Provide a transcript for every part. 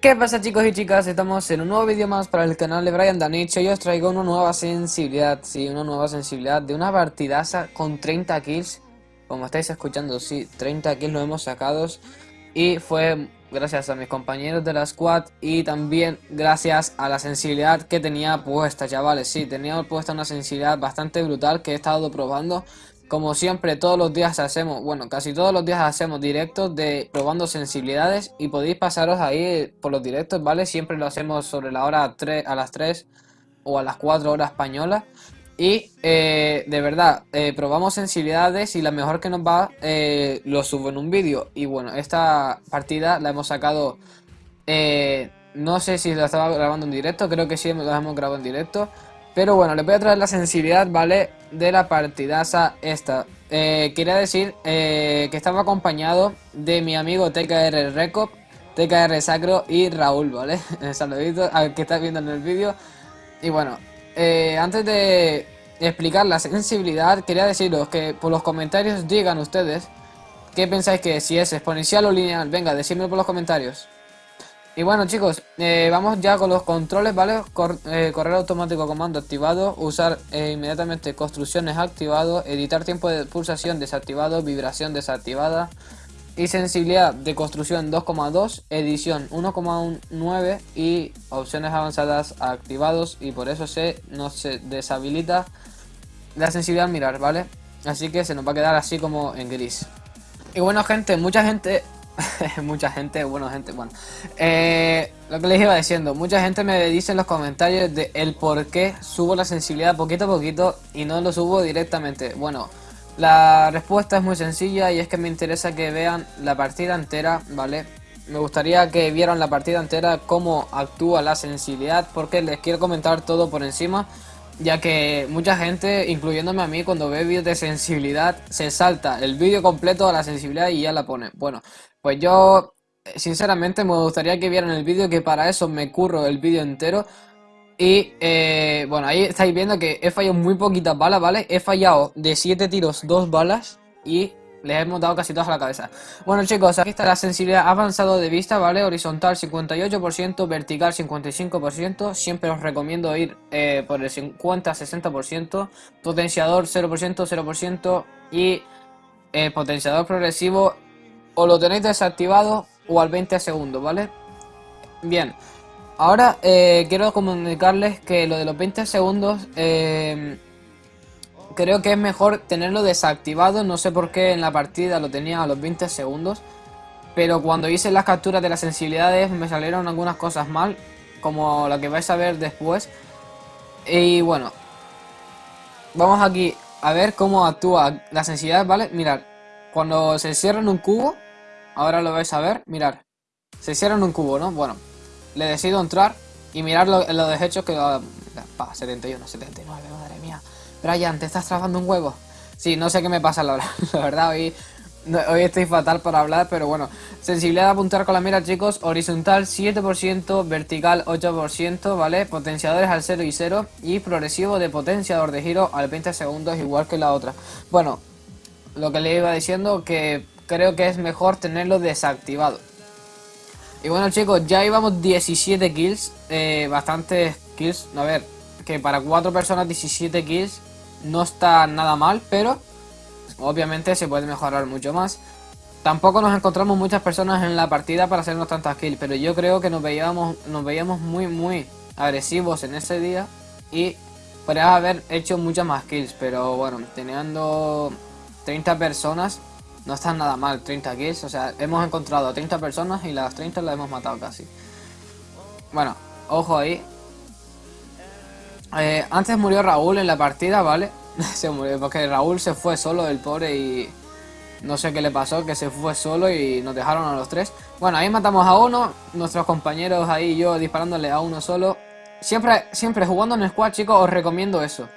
¿Qué pasa chicos y chicas? Estamos en un nuevo vídeo más para el canal de Brian Danich y os traigo una nueva sensibilidad, sí, una nueva sensibilidad de una partidaza con 30 kills Como estáis escuchando, sí, 30 kills lo hemos sacado y fue gracias a mis compañeros de la squad y también gracias a la sensibilidad que tenía puesta, chavales. Sí, tenía puesta una sensibilidad bastante brutal que he estado probando. Como siempre, todos los días hacemos, bueno, casi todos los días hacemos directos de probando sensibilidades y podéis pasaros ahí por los directos, ¿vale? Siempre lo hacemos sobre la hora 3, a las 3 o a las 4 horas españolas. Y eh, de verdad, eh, probamos sensibilidades y la mejor que nos va eh, lo subo en un vídeo. Y bueno, esta partida la hemos sacado, no sé si la estaba grabando en directo, creo que sí la hemos grabado en directo. Pero bueno, les voy a traer la sensibilidad, ¿vale? De la partidaza esta. quería decir que estaba acompañado de mi amigo TKR Recop, TKR Sacro y Raúl, ¿vale? Saludito al que está viendo en el vídeo. Y bueno, eh, antes de explicar la sensibilidad, quería deciros que por los comentarios digan ustedes qué pensáis que si es exponencial o lineal. Venga, decidme por los comentarios. Y bueno chicos, eh, vamos ya con los controles, ¿vale? Eh, correr automático comando activado, usar inmediatamente construcciones activado, editar tiempo de pulsación desactivado, vibración desactivada, y sensibilidad de construcción 2,2, edición 1,9 y opciones avanzadas activados y por eso se nos se deshabilita la sensibilidad mirar, ¿vale? Así que se nos va a quedar así como en gris. Y bueno gente, mucha gente, mucha gente, bueno gente, bueno, eh, lo que les iba diciendo, mucha gente me dice en los comentarios de el por qué subo la sensibilidad poquito a poquito y no lo subo directamente. Bueno, la respuesta es muy sencilla y es que me interesa que vean la partida entera, ¿vale? Me gustaría que vieran la partida entera cómo actúa la sensibilidad porque les quiero comentar todo por encima ya que mucha gente, incluyéndome a mí, cuando ve vídeos de sensibilidad se salta el vídeo completo a la sensibilidad y ya la pone. Bueno, pues yo sinceramente me gustaría que vieran el vídeo que para eso me curro el vídeo entero y eh, bueno, ahí estáis viendo que he fallado muy poquitas balas, ¿vale? He fallado de 7 tiros 2 balas y les hemos dado casi todas a la cabeza. Bueno chicos, aquí está la sensibilidad avanzado de vista, ¿vale? Horizontal 58%, vertical 55%. Siempre os recomiendo ir eh, por el 50-60%. Potenciador 0%, 0%. Y eh, potenciador progresivo o lo tenéis desactivado o al 20 segundos, ¿vale? Bien. Ahora eh, quiero comunicarles que lo de los 20 segundos eh, creo que es mejor tenerlo desactivado. No sé por qué en la partida lo tenía a los 20 segundos. Pero cuando hice las capturas de las sensibilidades me salieron algunas cosas mal. Como la que vais a ver después. Y bueno. Vamos aquí a ver cómo actúa la sensibilidad, ¿vale? Mirad. Cuando se cierra en un cubo. Ahora lo vais a ver. Mirad. Se cierra en un cubo, ¿no? Bueno le decido entrar y mirar los lo deshechos que... Pa, 71, 79, madre mía. Brian, ¿te estás trabando un huevo? Sí, no sé qué me pasa, la, la verdad, hoy, hoy estoy fatal para hablar, pero bueno. Sensibilidad de apuntar con la mira, chicos. Horizontal 7%, vertical 8%, ¿vale? Potenciadores al 0 y 0. Y progresivo de potenciador de giro al 20 segundos, igual que la otra. Bueno, lo que le iba diciendo que creo que es mejor tenerlo desactivado. Y bueno chicos, ya íbamos 17 kills, eh, bastantes kills, a ver, que para 4 personas 17 kills no está nada mal, pero obviamente se puede mejorar mucho más. Tampoco nos encontramos muchas personas en la partida para hacernos tantas kills, pero yo creo que nos veíamos, nos veíamos muy muy agresivos en ese día y podríamos haber hecho muchas más kills, pero bueno, teniendo 30 personas no está nada mal, 30 kills, o sea, hemos encontrado a 30 personas y las 30 las hemos matado casi. Bueno, ojo ahí. Eh, antes murió Raúl en la partida, ¿vale? se murió porque Raúl se fue solo, el pobre, y no sé qué le pasó, que se fue solo y nos dejaron a los tres. Bueno, ahí matamos a uno, nuestros compañeros ahí yo disparándole a uno solo. Siempre, siempre jugando en squad, chicos, os recomiendo eso.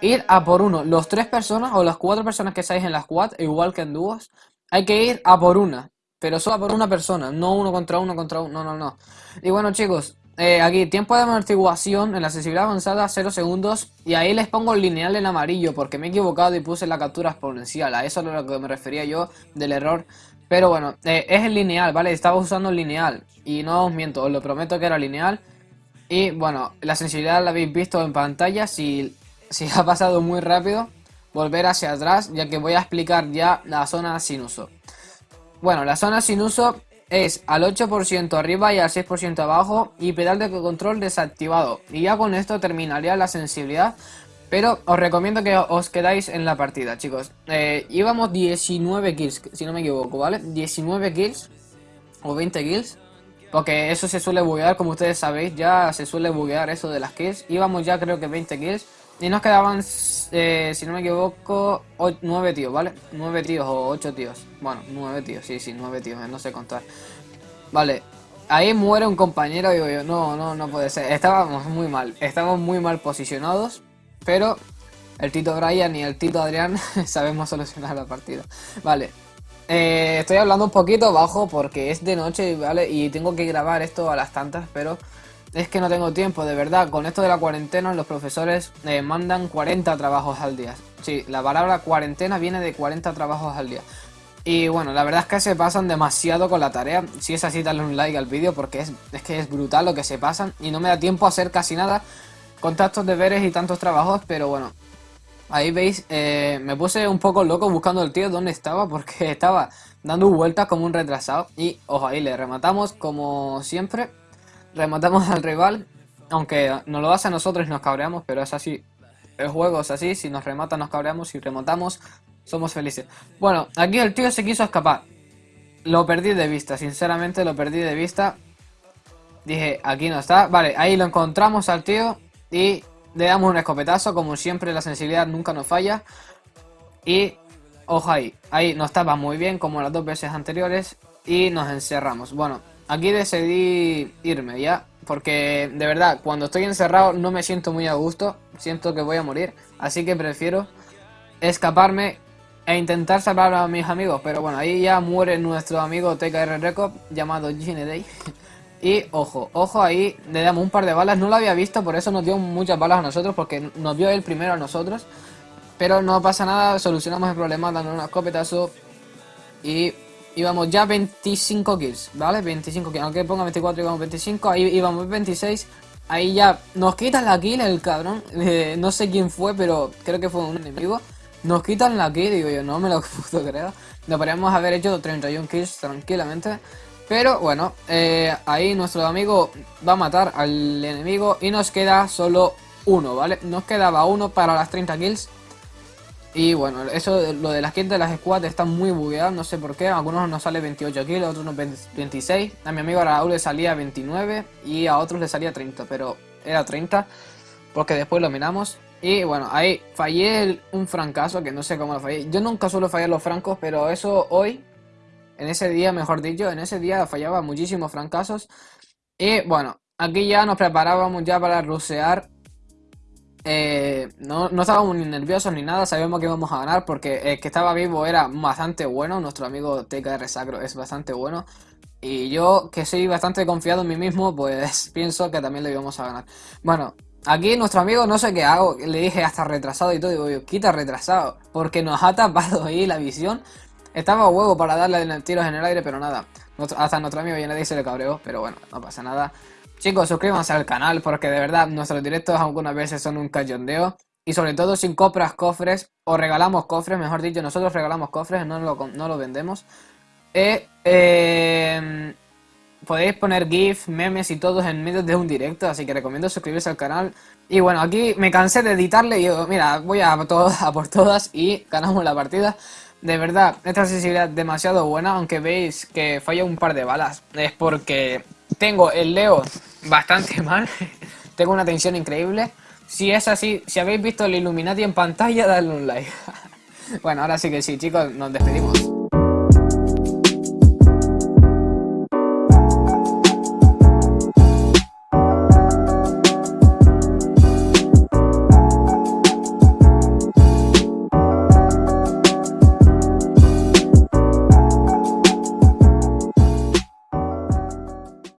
Ir a por uno. Los tres personas o las cuatro personas que estáis en la squad, igual que en dúos, hay que ir a por una. Pero solo a por una persona, no uno contra uno contra uno, no, no, no. Y bueno chicos, eh, aquí, tiempo de amortiguación en la sensibilidad avanzada 0 segundos y ahí les pongo el lineal en amarillo porque me he equivocado y puse la captura exponencial, a eso es a lo que me refería yo del error. Pero bueno, eh, es el lineal, ¿vale? Estaba usando el lineal y no os miento, os lo prometo que era lineal. Y bueno, la sensibilidad la habéis visto en pantalla, si, si ha pasado muy rápido, volver hacia atrás ya que voy a explicar ya la zona sin uso. Bueno, la zona sin uso es al 8% arriba y al 6% abajo y pedal de control desactivado. Y ya con esto terminaría la sensibilidad. Pero os recomiendo que os quedáis en la partida, chicos. Eh, íbamos 19 kills, si no me equivoco, ¿vale? 19 kills o 20 kills. Porque eso se suele buguear, como ustedes sabéis, ya se suele buguear eso de las kills. Íbamos ya creo que 20 kills. Y nos quedaban, eh, si no me equivoco, 9 tíos, ¿vale? 9 tíos o 8 tíos. Bueno, 9 tíos, sí, sí, 9 tíos, eh, no sé contar. Vale, ahí muere un compañero digo yo, no, no, no puede ser. Estábamos muy mal, estábamos muy mal posicionados, pero el Tito Brian y el Tito Adrián sabemos solucionar la partida. Vale, eh, estoy hablando un poquito bajo porque es de noche, ¿vale? Y tengo que grabar esto a las tantas, pero es que no tengo tiempo, de verdad. Con esto de la cuarentena, los profesores eh, mandan 40 trabajos al día. Sí, la palabra cuarentena viene de 40 trabajos al día. Y bueno, la verdad es que se pasan demasiado con la tarea. Si es así, dale un like al vídeo porque es, es que es brutal lo que se pasan. Y no me da tiempo a hacer casi nada con tantos deberes y tantos trabajos. Pero bueno, ahí veis, eh, me puse un poco loco buscando el tío donde estaba porque estaba dando vueltas como un retrasado. Y ojo, ahí le rematamos como siempre rematamos al rival, aunque nos lo hace a nosotros y nos cabreamos, pero es así. El juego es así, si nos rematan nos cabreamos, si rematamos somos felices. Bueno, aquí el tío se quiso escapar. Lo perdí de vista, sinceramente lo perdí de vista. Dije, aquí no está. Vale, ahí lo encontramos al tío y le damos un escopetazo. Como siempre, la sensibilidad nunca nos falla. Y, ojo ahí, ahí no estaba muy bien como las dos veces anteriores y nos encerramos. Bueno, Aquí decidí irme ya, porque de verdad, cuando estoy encerrado no me siento muy a gusto, siento que voy a morir, así que prefiero escaparme e intentar salvar a mis amigos, pero bueno, ahí ya muere nuestro amigo TKR Record llamado Day Y ojo, ojo ahí, le damos un par de balas, no lo había visto, por eso nos dio muchas balas a nosotros, porque nos vio él primero a nosotros. Pero no pasa nada, solucionamos el problema dando un escopetazo y íbamos ya 25 kills, ¿vale? 25 kills, aunque ponga 24 íbamos 25, ahí íbamos 26. Ahí ya nos quitan la kill el cabrón, eh, no sé quién fue, pero creo que fue un enemigo. Nos quitan la kill, digo yo, no me lo puedo creer. Nos podríamos haber hecho 31 kills tranquilamente. Pero bueno, eh, ahí nuestro amigo va a matar al enemigo y nos queda solo uno, ¿vale? Nos quedaba uno para las 30 kills. Y bueno, eso lo de las kills de las squads está muy bugueado, no sé por qué. Algunos nos sale 28 kills, a otros nos 26. A mi amigo Raúl le salía 29 y a otros le salía 30, pero era 30 porque después lo miramos. Y bueno, ahí fallé un francazo que no sé cómo lo fallé. Yo nunca suelo fallar los francos, pero eso hoy, en ese día, mejor dicho, en ese día fallaba muchísimos francazos. Y bueno, aquí ya nos preparábamos ya para rusear eh, no, no, estábamos ni nerviosos ni nada, sabíamos que íbamos a ganar porque el que estaba vivo era bastante bueno, nuestro amigo TKR Sacro es bastante bueno. Y yo, que soy bastante confiado en mí mismo, pues pienso que también lo íbamos a ganar. Bueno, aquí nuestro amigo no sé qué hago, le dije hasta retrasado y todo, digo yo, quita retrasado, porque nos ha tapado ahí la visión. Estaba huevo para darle tiros en el aire, pero nada. Hasta nuestro amigo ya nadie se le cabreó, pero bueno, no pasa nada. Chicos, suscríbanse al canal porque de verdad nuestros directos algunas veces son un cayondeo. Y sobre todo si compras cofres o regalamos cofres, mejor dicho, nosotros regalamos cofres, no lo, no lo vendemos. Eh, em, podéis poner GIF, memes y todo en medio de un directo, así que recomiendo suscribirse al canal. Y bueno, aquí me cansé de editarle y digo, mira, voy a, a por todas y ganamos la partida. De verdad, esta sensibilidad es demasiado buena, aunque veis que falla un par de balas. Es porque tengo el Leo bastante mal. tengo una tensión increíble. Si es así, si habéis visto el Illuminati en pantalla, dadle un like. bueno, ahora sí que sí, chicos, nos despedimos.